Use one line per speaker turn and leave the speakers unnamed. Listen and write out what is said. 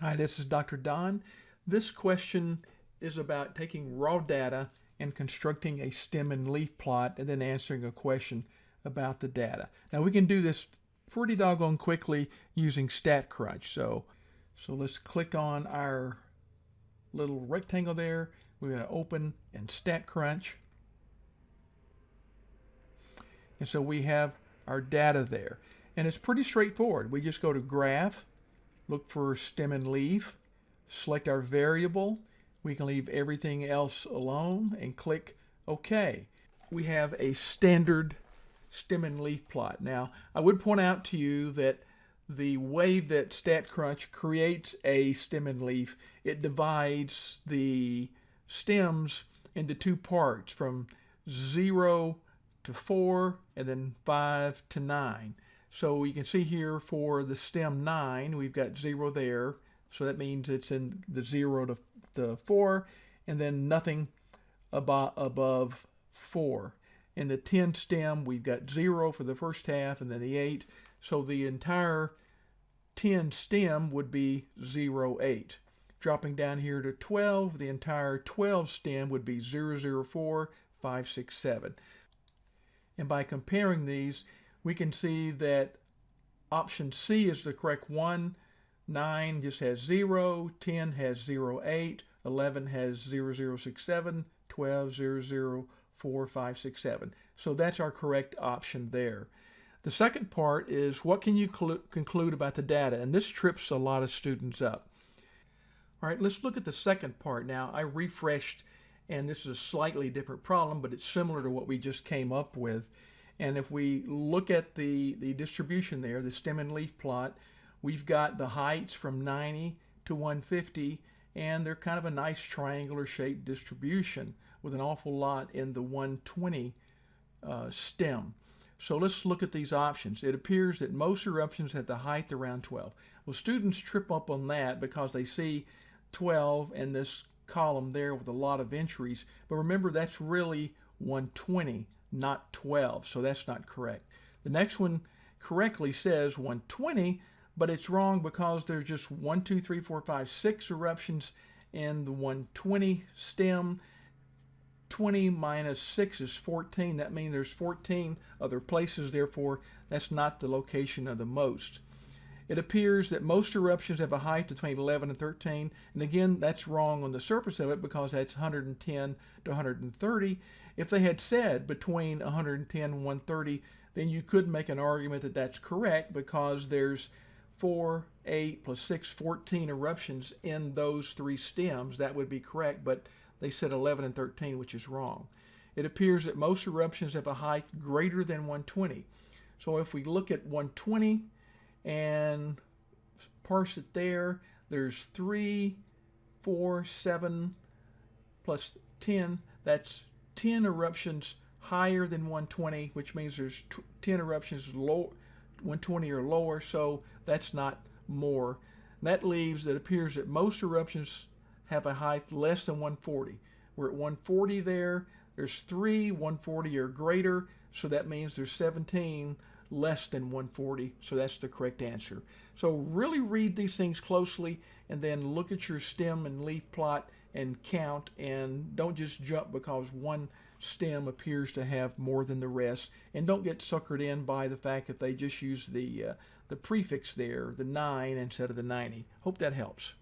Hi, this is Dr. Don. This question is about taking raw data and constructing a stem and leaf plot and then answering a question about the data. Now we can do this pretty doggone quickly using StatCrunch. So, so let's click on our little rectangle there. We're going to open in StatCrunch. And so we have our data there. And it's pretty straightforward. We just go to Graph, look for stem and leaf, select our variable. We can leave everything else alone and click OK. We have a standard stem and leaf plot. Now, I would point out to you that the way that StatCrunch creates a stem and leaf, it divides the stems into two parts from 0 to 4 and then 5 to 9. So you can see here for the stem 9, we've got 0 there. So that means it's in the 0 to the 4, and then nothing above, above 4. In the 10 stem, we've got 0 for the first half, and then the 8. So the entire 10 stem would be 0, 8. Dropping down here to 12, the entire 12 stem would be 0, 4, 5, 6, 7. And by comparing these, we can see that option C is the correct one. 9 just has 0, 10 has 0, 8, 11 has 0, 0, 6, 7, 12, 0, 0, 4, 5, 6, 7. So that's our correct option there. The second part is what can you conclude about the data? And this trips a lot of students up. All right, let's look at the second part now. I refreshed, and this is a slightly different problem, but it's similar to what we just came up with. And if we look at the, the distribution there, the stem and leaf plot, we've got the heights from 90 to 150, and they're kind of a nice triangular shaped distribution with an awful lot in the 120 uh, stem. So let's look at these options. It appears that most eruptions have the height around 12. Well, students trip up on that because they see 12 in this column there with a lot of entries. But remember, that's really 120 not 12, so that's not correct. The next one correctly says 120, but it's wrong because there's just 1, 2, 3, 4, 5, 6 eruptions in the 120 stem. 20 minus 6 is 14. That means there's 14 other places, therefore that's not the location of the most. It appears that most eruptions have a height between 11 and 13, and again, that's wrong on the surface of it because that's 110 to 130. If they had said between 110 and 130, then you could make an argument that that's correct because there's 4, 8 plus 6, 14 eruptions in those three stems. That would be correct, but they said 11 and 13, which is wrong. It appears that most eruptions have a height greater than 120. So if we look at 120, and parse it there. There's 3, 4, 7, plus 10. That's 10 eruptions higher than 120, which means there's 10 eruptions low, 120 or lower, so that's not more. That leaves, it appears that most eruptions have a height less than 140. We're at 140 there. There's 3, 140 or greater, so that means there's 17 less than 140, so that's the correct answer. So really read these things closely and then look at your stem and leaf plot and count and don't just jump because one stem appears to have more than the rest. And don't get suckered in by the fact that they just use the uh, the prefix there the 9 instead of the 90 hope that helps